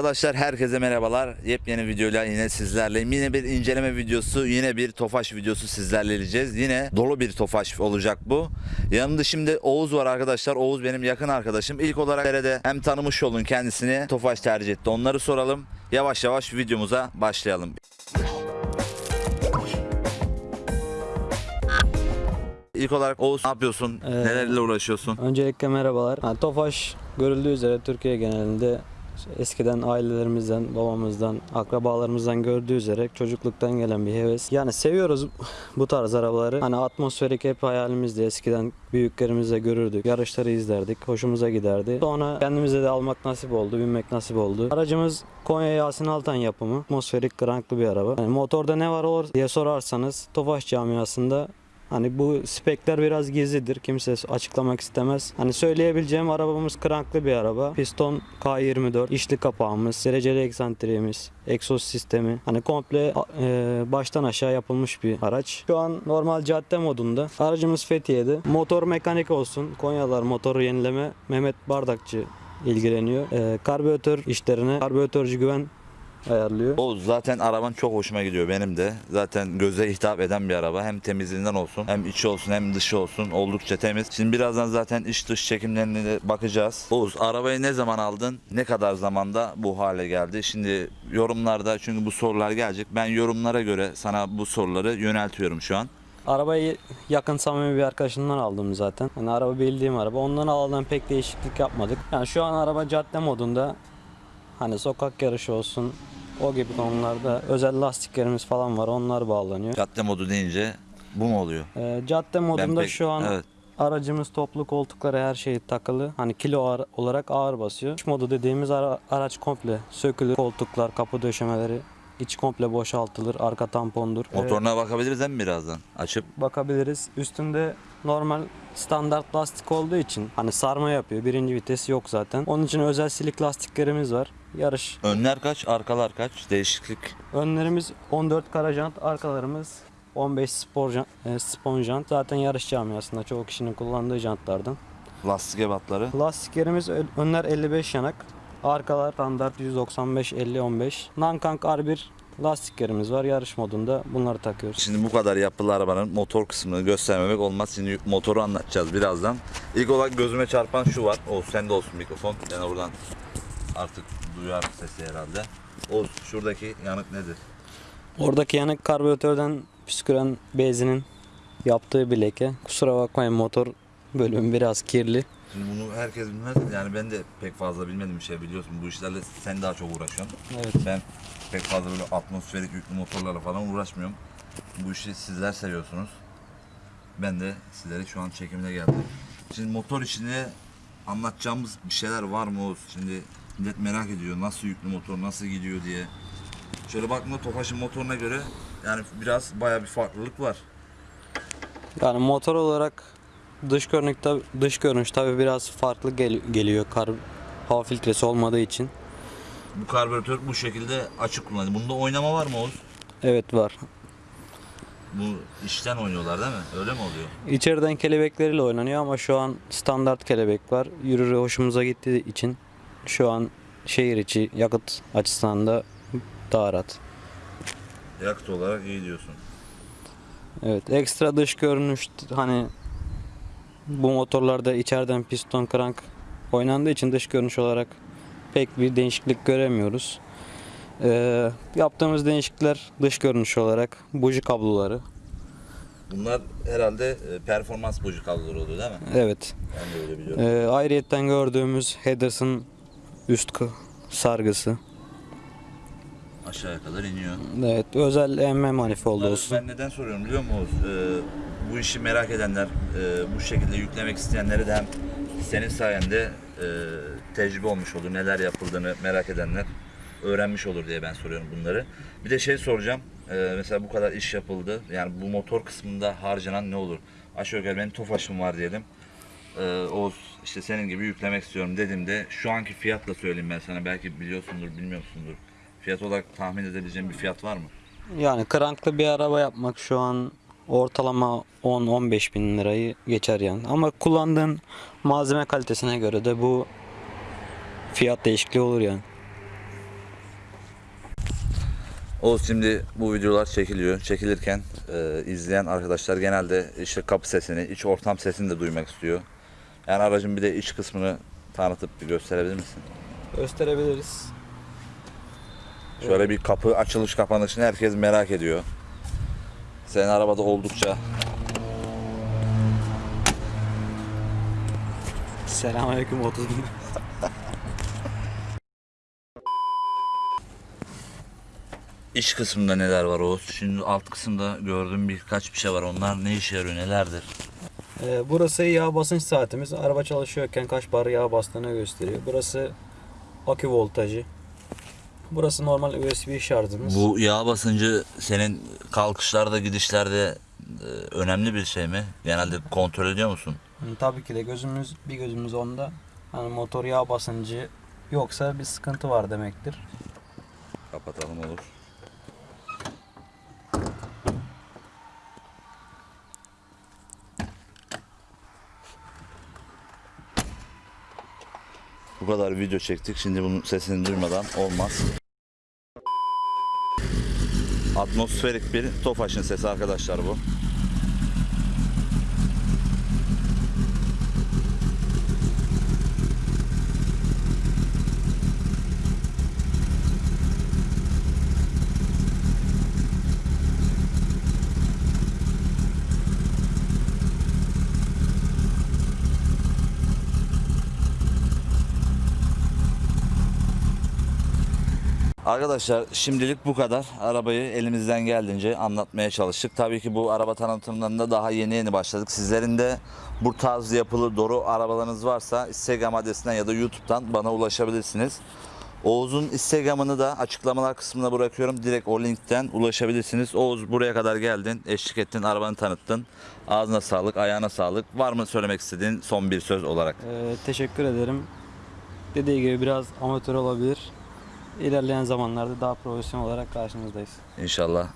Arkadaşlar herkese merhabalar. Yepyeni videoyla yine sizlerleyim. Yine bir inceleme videosu, yine bir Tofaş videosu sizlerle ileceğiz. Yine dolu bir Tofaş olacak bu. Yanımda şimdi Oğuz var arkadaşlar. Oğuz benim yakın arkadaşım. İlk olarak de hem tanımış olun kendisini Tofaş tercih etti. Onları soralım. Yavaş yavaş videomuza başlayalım. İlk olarak Oğuz ne yapıyorsun? Ee, Nelerle uğraşıyorsun? Öncelikle merhabalar. Ha, Tofaş görüldüğü üzere Türkiye genelinde eskiden ailelerimizden, babamızdan, akrabalarımızdan gördüğü üzere çocukluktan gelen bir heves. Yani seviyoruz bu tarz arabaları. Hani atmosferik hep hayalimizdi. Eskiden büyüklerimizle görürdük. Yarışları izlerdik. Hoşumuza giderdi. Sonra kendimize de almak nasip oldu, binmek nasip oldu. Aracımız Konya Yasin Altan yapımı. Atmosferik kranklı bir araba. Yani motorda ne var olur diye sorarsanız Tofaş camiasında Hani bu spekler biraz gizlidir. Kimse açıklamak istemez. Hani söyleyebileceğim arabamız kranklı bir araba. Piston K24, içli kapağımız, dereceli eksantriğimiz, egzoz sistemi. Hani komple e, baştan aşağı yapılmış bir araç. Şu an normal cadde modunda. Aracımız Fethiye'de. Motor mekanik olsun. Konyalar motoru yenileme. Mehmet Bardakçı ilgileniyor. E, karbüratör işlerine karbüratörcü güven ayarlıyor. Oğuz zaten araban çok hoşuma gidiyor benim de. Zaten göze hitap eden bir araba. Hem temizliğinden olsun, hem içi olsun, hem dışı olsun. Oldukça temiz. Şimdi birazdan zaten iç dış çekimlerine de bakacağız. Oğuz arabayı ne zaman aldın? Ne kadar zamanda bu hale geldi? Şimdi yorumlarda çünkü bu sorular gelecek. Ben yorumlara göre sana bu soruları yöneltiyorum şu an. Arabayı yakın samimi bir arkadaşımdan aldım zaten. Yani araba bildiğim araba. Ondan aldığım pek değişiklik yapmadık. Yani şu an araba cadde modunda. Hani sokak yarışı olsun. O gibi konularda özel lastiklerimiz falan var. Onlar bağlanıyor. Cadde modu deyince bu mu oluyor? Ee, cadde modunda pek- şu an evet. aracımız toplu koltukları her şey takılı. Hani kilo ağır- olarak ağır basıyor. İç modu dediğimiz ara- araç komple sökülür. Koltuklar, kapı döşemeleri iç komple boşaltılır. Arka tampondur. Ee, Motoruna bakabiliriz mi birazdan? Açıp bakabiliriz. Üstünde normal standart lastik olduğu için hani sarma yapıyor. Birinci vites yok zaten. Onun için özel silik lastiklerimiz var. Yarış. önler kaç, arkalar kaç? Değişiklik. Önlerimiz 14 kara jant, arkalarımız 15 spor jant, e, spon jant. Zaten yarış camiasında çoğu kişinin kullandığı jantlardan. Lastik ebatları. Lastiklerimiz önler 55 yanak. Arkalar standart 195 50 15. Nankang R1 lastiklerimiz var. Yarış modunda bunları takıyoruz. Şimdi bu kadar yapılı arabanın motor kısmını göstermemek olmaz. Şimdi motoru anlatacağız birazdan. İlk olarak gözüme çarpan şu var. O sende olsun mikrofon. Ben oradan artık duyar sesi herhalde. O şuradaki yanık nedir? Oradaki yanık karbüratörden püsküren benzinin yaptığı bir leke. Kusura bakmayın motor bölümü biraz kirli. Şimdi bunu herkes bilmez. Yani ben de pek fazla bilmedim bir şey biliyorsun. Bu işlerle sen daha çok uğraşıyorsun. Evet. Ben pek fazla böyle atmosferik yüklü motorlarla falan uğraşmıyorum. Bu işi sizler seviyorsunuz. Ben de sizlere şu an çekimine geldim. Şimdi motor içinde anlatacağımız bir şeyler var mı Oğuz? Şimdi millet merak ediyor nasıl yüklü motor, nasıl gidiyor diye. Şöyle baktığımda Tofaş'ın motoruna göre yani biraz baya bir farklılık var. Yani motor olarak dış görünüş tabi, dış görünüş tabi biraz farklı gel- geliyor kar hava filtresi olmadığı için. Bu karbüratör bu şekilde açık kullanılıyor. Bunda oynama var mı Oğuz? Evet var. Bu işten oynuyorlar değil mi? Öyle mi oluyor? İçeriden kelebekleriyle oynanıyor ama şu an standart kelebek var. Yürürü hoşumuza gittiği için şu an şehir içi yakıt açısından da daha rahat. Yakıt olarak iyi diyorsun. Evet ekstra dış görünüş hani bu motorlarda içeriden piston crank oynandığı için dış görünüş olarak pek bir değişiklik göremiyoruz. Ee, yaptığımız değişiklikler dış görünüş olarak buji kabloları. Bunlar herhalde e, performans buji kabloları oluyor değil mi? Evet. Ben de öyle biliyorum. Ee, ayrıyetten gördüğümüz Headers'ın üst sargısı. Aşağıya kadar iniyor. Evet özel emme manifoldu Bunları olsun. Ben neden soruyorum biliyor musun Oğuz? Ee, bu işi merak edenler, e, bu şekilde yüklemek isteyenlere de hem senin sayende e, tecrübe olmuş olur. Neler yapıldığını merak edenler öğrenmiş olur diye ben soruyorum bunları. Bir de şey soracağım. Ee, mesela bu kadar iş yapıldı. Yani bu motor kısmında harcanan ne olur? Aşağı yukarı benim Tofaş'ım var diyelim. Ee, Oğuz işte senin gibi yüklemek istiyorum dediğimde şu anki fiyatla söyleyeyim ben sana. Belki biliyorsundur, bilmiyorsundur. Fiyat olarak tahmin edebileceğim bir fiyat var mı? Yani kranklı bir araba yapmak şu an ortalama 10-15 bin lirayı geçer yani. Ama kullandığın malzeme kalitesine göre de bu fiyat değişikliği olur yani. Oğuz şimdi bu videolar çekiliyor. Çekilirken e, izleyen arkadaşlar genelde işte kapı sesini, iç ortam sesini de duymak istiyor. Yani aracın bir de iç kısmını tanıtıp bir gösterebilir misin? Gösterebiliriz. Şöyle bir kapı açılış kapanışını herkes merak ediyor. Senin arabada oldukça Selamünaleyküm 30 bin. iç kısmında neler var Oğuz? Şimdi alt kısımda gördüğüm birkaç bir şey var. Onlar ne işe yarıyor, nelerdir? Ee, burası yağ basınç saatimiz. Araba çalışıyorken kaç bar yağ bastığını gösteriyor. Burası akü voltajı. Burası normal USB şarjımız. Bu yağ basıncı senin kalkışlarda, gidişlerde e, önemli bir şey mi? Genelde kontrol ediyor musun? Tabii ki de gözümüz bir gözümüz onda. Hani motor yağ basıncı yoksa bir sıkıntı var demektir. Kapatalım olur. Bu kadar video çektik. Şimdi bunun sesini duymadan olmaz. Atmosferik bir Tofaş'ın sesi arkadaşlar bu. Arkadaşlar şimdilik bu kadar. Arabayı elimizden geldiğince anlatmaya çalıştık. Tabii ki bu araba tanıtımlarında daha yeni yeni başladık. Sizlerin de bu tarz yapılı doğru arabalarınız varsa Instagram adresinden ya da YouTube'dan bana ulaşabilirsiniz. Oğuz'un Instagram'ını da açıklamalar kısmına bırakıyorum. Direkt o linkten ulaşabilirsiniz. Oğuz buraya kadar geldin, eşlik ettin, arabanı tanıttın. Ağzına sağlık, ayağına sağlık. Var mı söylemek istediğin son bir söz olarak? Ee, teşekkür ederim. Dediği gibi biraz amatör olabilir. İlerleyen zamanlarda daha profesyonel olarak karşınızdayız. İnşallah.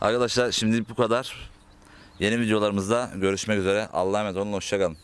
Arkadaşlar şimdi bu kadar. Yeni videolarımızda görüşmek üzere. Allah'a emanet olun. Hoşçakalın.